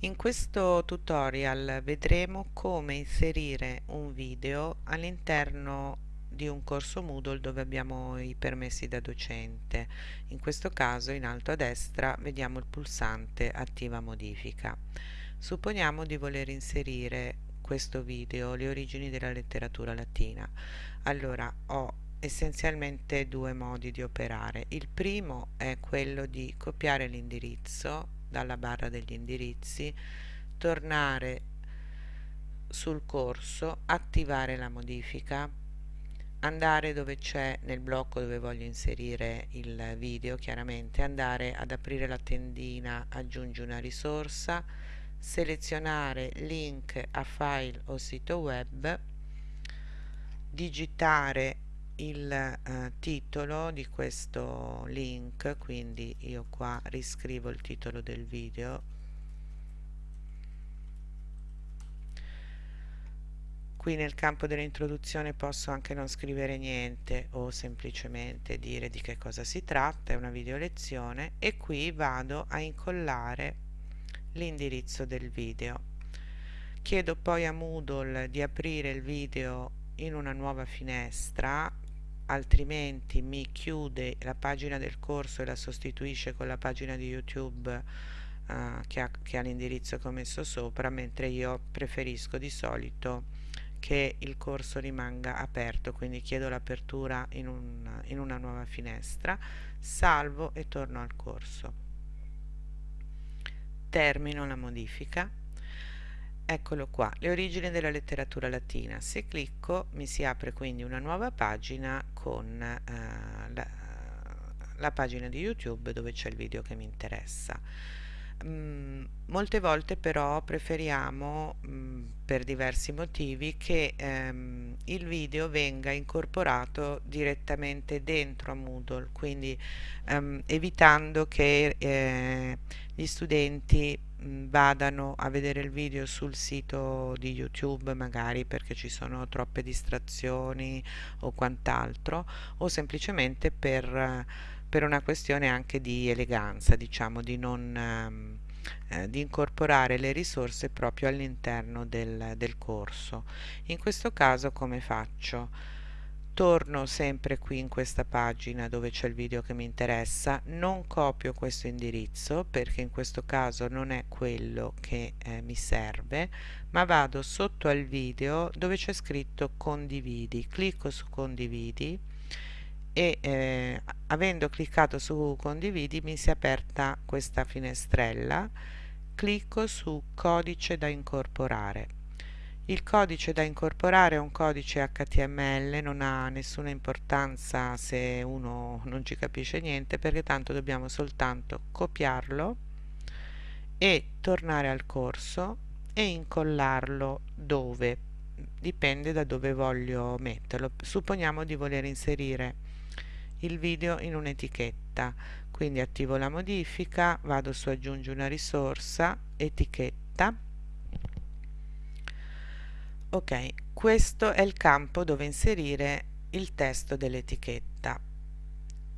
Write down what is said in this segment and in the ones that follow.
In questo tutorial vedremo come inserire un video all'interno di un corso Moodle dove abbiamo i permessi da docente. In questo caso in alto a destra vediamo il pulsante attiva modifica. Supponiamo di voler inserire questo video, le origini della letteratura latina. Allora ho essenzialmente due modi di operare. Il primo è quello di copiare l'indirizzo dalla barra degli indirizzi, tornare sul corso, attivare la modifica, andare dove c'è nel blocco dove voglio inserire il video, chiaramente andare ad aprire la tendina aggiungi una risorsa, selezionare link a file o sito web, digitare il eh, titolo di questo link quindi io qua riscrivo il titolo del video. Qui nel campo dell'introduzione posso anche non scrivere niente o semplicemente dire di che cosa si tratta è una video lezione e qui vado a incollare l'indirizzo del video. Chiedo poi a Moodle di aprire il video in una nuova finestra altrimenti mi chiude la pagina del corso e la sostituisce con la pagina di YouTube uh, che ha, ha l'indirizzo che ho messo sopra, mentre io preferisco di solito che il corso rimanga aperto, quindi chiedo l'apertura in, un, in una nuova finestra, salvo e torno al corso. Termino la modifica Eccolo qua, le origini della letteratura latina. Se clicco mi si apre quindi una nuova pagina con eh, la, la, pagina di YouTube dove c'è il video che mi interessa. Mm, molte volte però preferiamo, mm, per diversi motivi, che ehm, il video venga incorporato direttamente dentro a Moodle, quindi ehm, evitando che eh, gli studenti vadano a vedere il video sul sito di YouTube magari perché ci sono troppe distrazioni o quant'altro o semplicemente per, per, una questione anche di eleganza diciamo di non ehm, eh, di incorporare le risorse proprio all'interno del, del corso in questo caso come faccio? Torno sempre qui in questa pagina dove c'è il video che mi interessa. Non copio questo indirizzo perché in questo caso non è quello che eh, mi serve ma vado sotto al video dove c'è scritto condividi. Clicco su condividi e eh, avendo cliccato su condividi mi si è aperta questa finestrella. Clicco su codice da incorporare il codice da incorporare è un codice HTML, non ha nessuna importanza se uno non ci capisce niente perché tanto dobbiamo soltanto copiarlo e tornare al corso e incollarlo dove? Dipende da dove voglio metterlo. Supponiamo di voler inserire il video in un'etichetta. Quindi attivo la modifica vado su aggiungi una risorsa etichetta ok questo è il campo dove inserire il testo dell'etichetta.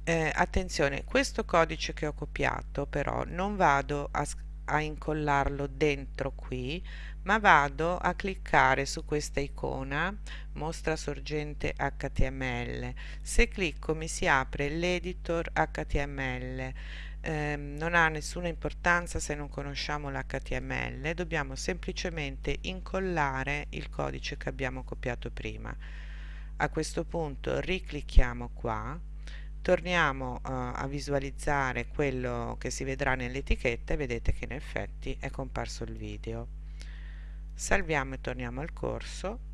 Eh, attenzione questo codice che ho copiato però non vado a, a incollarlo dentro qui ma vado a cliccare su questa icona mostra sorgente html se clicco mi si apre l'editor html eh, non ha nessuna importanza se non conosciamo l'HTML, dobbiamo semplicemente incollare il codice che abbiamo copiato prima. A questo punto riclicchiamo qua, torniamo uh, a visualizzare quello che si vedrà nell'etichetta e vedete che in effetti è comparso il video. Salviamo e torniamo al corso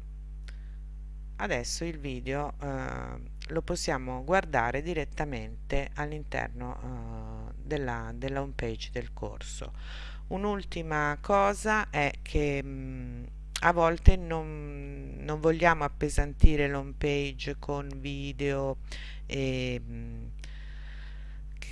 adesso il video eh, lo possiamo guardare direttamente all'interno eh, della, della home page del corso. Un'ultima cosa è che mh, a volte non, non vogliamo appesantire l'home page con video e mh,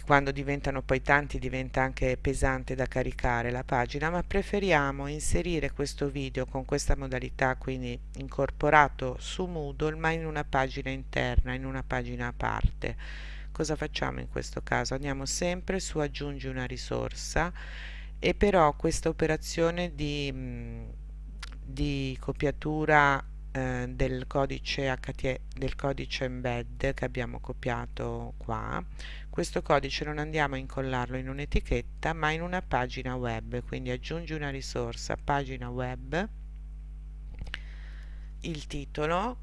quando diventano poi tanti diventa anche pesante da caricare la pagina ma preferiamo inserire questo video con questa modalità quindi incorporato su Moodle ma in una pagina interna in una pagina a parte cosa facciamo in questo caso? Andiamo sempre su aggiungi una risorsa e però questa operazione di, di copiatura eh, del codice HT, del codice embed che abbiamo copiato qua questo codice non andiamo a incollarlo in un'etichetta ma in una pagina web. Quindi aggiungi una risorsa pagina web il titolo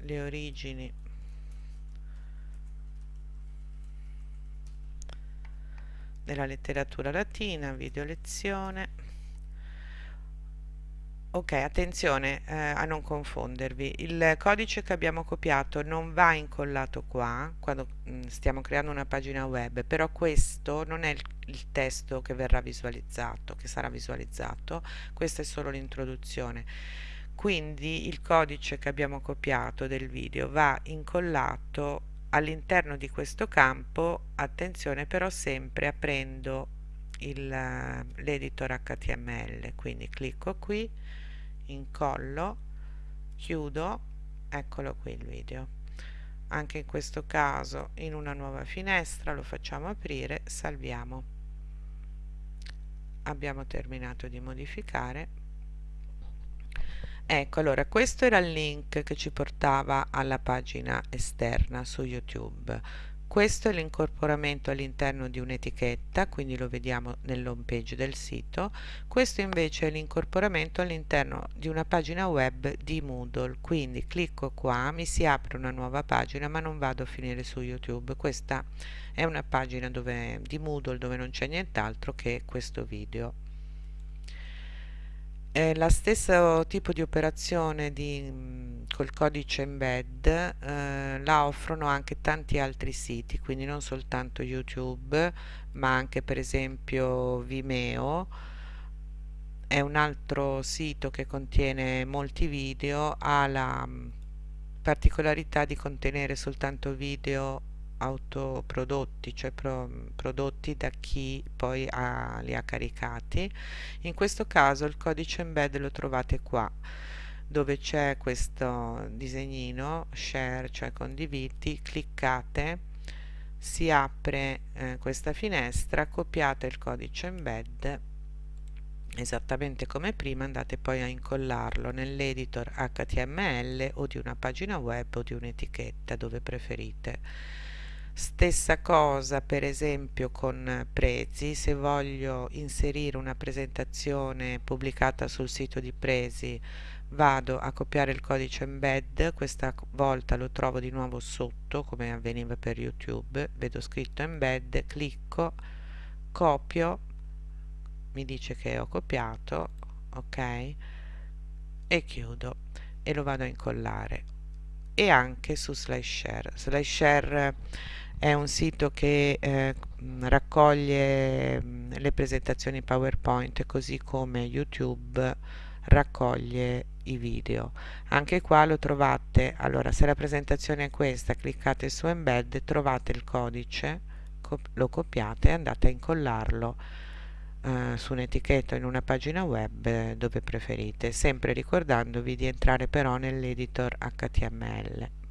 le origini della letteratura latina video lezione Ok, attenzione eh, a non confondervi. Il codice che abbiamo copiato non va incollato qua quando mh, mm, stiamo creando una pagina web, però questo non è il, il testo che verrà visualizzato, che sarà visualizzato, questa è solo l'introduzione. Quindi il codice che abbiamo copiato del video va incollato all'interno di questo campo, attenzione però sempre aprendo l'editor HTML, quindi clicco qui incollo chiudo eccolo qui il video. Anche in questo caso in una nuova finestra lo facciamo aprire salviamo. Abbiamo terminato di modificare ecco allora questo era il link che ci portava alla pagina esterna su youtube questo è l'incorporamento all'interno di un'etichetta, quindi lo vediamo nell'home page del sito. Questo invece è l'incorporamento all'interno di una pagina web di Moodle, quindi clicco qua, mi si apre una nuova pagina, ma non vado a finire su YouTube. Questa è una pagina dove, di Moodle dove non c'è nient'altro che questo video. È lo stesso tipo di operazione di, mm, col codice embed eh, la offrono anche tanti altri siti, quindi non soltanto YouTube, ma anche per esempio Vimeo. È un altro sito che contiene molti video, ha la mm, particolarità di contenere soltanto video autoprodotti, cioè pro, prodotti da chi poi ha, li ha caricati. In questo caso il codice embed lo trovate qua dove c'è questo disegnino share cioè condividi cliccate si apre eh, questa finestra copiate il codice embed esattamente come prima andate poi a incollarlo nell'editor HTML o di una pagina web o di un'etichetta dove preferite Stessa cosa per esempio con Prezi, se voglio inserire una presentazione pubblicata sul sito di Prezi vado a copiare il codice embed, questa volta lo trovo di nuovo sotto come avveniva per YouTube, vedo scritto embed, clicco, copio, mi dice che ho copiato, ok, e chiudo e lo vado a incollare. E anche su SlideShare. SlideShare è un sito che eh, raccoglie le presentazioni PowerPoint così come YouTube raccoglie i video. Anche qua lo trovate. Allora se la presentazione è questa cliccate su embed trovate il codice lo copiate e andate a incollarlo eh, su un'etichetta in una pagina web dove preferite sempre ricordandovi di entrare però nell'editor HTML